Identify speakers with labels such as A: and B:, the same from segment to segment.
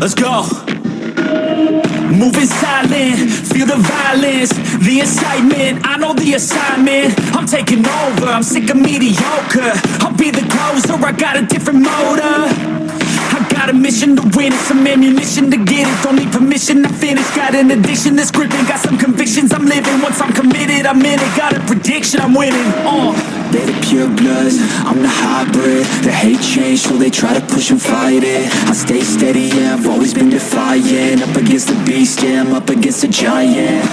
A: let's go. Moving silent, feel the violence, the incitement I know the assignment, I'm taking over I'm sick of mediocre, I'll be the closer I got a different motor. I got a mission to win it, some ammunition to get it. Don't need permission, I finish Got an addiction that's gripping, got some convictions I'm living, once I'm committed, I'm in it. Got a prediction, I'm winning, uh
B: They're the pure bloods, I'm the hybrid. The hate change, so they try to push and fight it. I stay steady, yeah, I've always been defiant. Up against the beast, yeah, I'm up against a giant.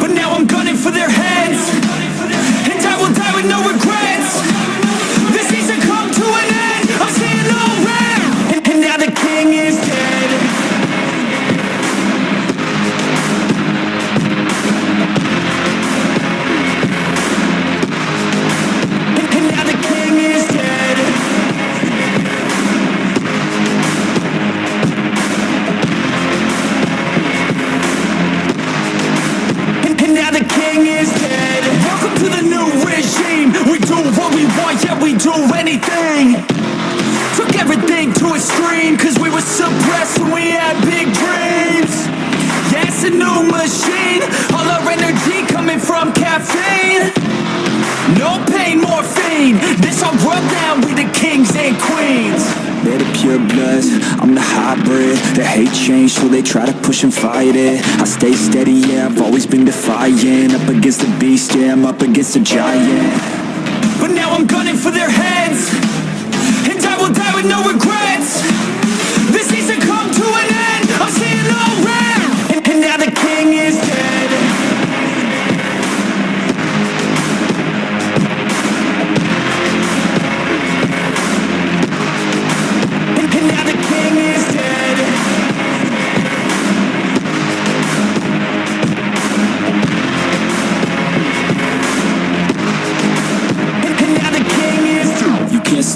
A: But now I'm gunning for their heads now is dead. Welcome to the new regime. We do what we want, yeah we do anything. Took everything to extreme Cause we were suppressed when we had big dreams. Yeah, it's a new machine. All our energy coming from caffeine. No pain, morphine. This all rub down with the kings and queens
B: They're the pure bloods, I'm the hybrid. The hate change, so they try to push and fight it. I stay steady, yeah, I've always been defiant. Up against the beast, yeah, I'm up against a giant.
A: But now I'm gunning for their heads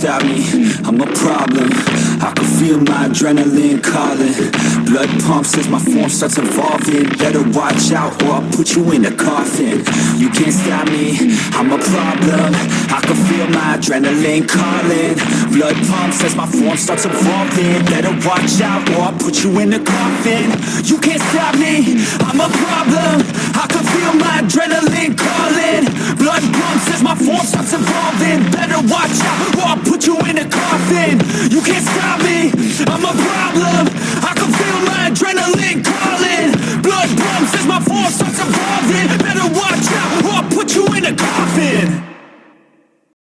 B: stop me, I'm a problem. I can feel my adrenaline calling. Blood pumps as my form starts evolving. Better watch out or I'll put you in a coffin. You can't stop me, I'm a problem. I can feel my adrenaline calling. Blood pumps as my form starts evolving. Better watch out or I'll put you in a coffin.
A: You can't stop me, I'm a problem. I can feel my adrenaline calling you can't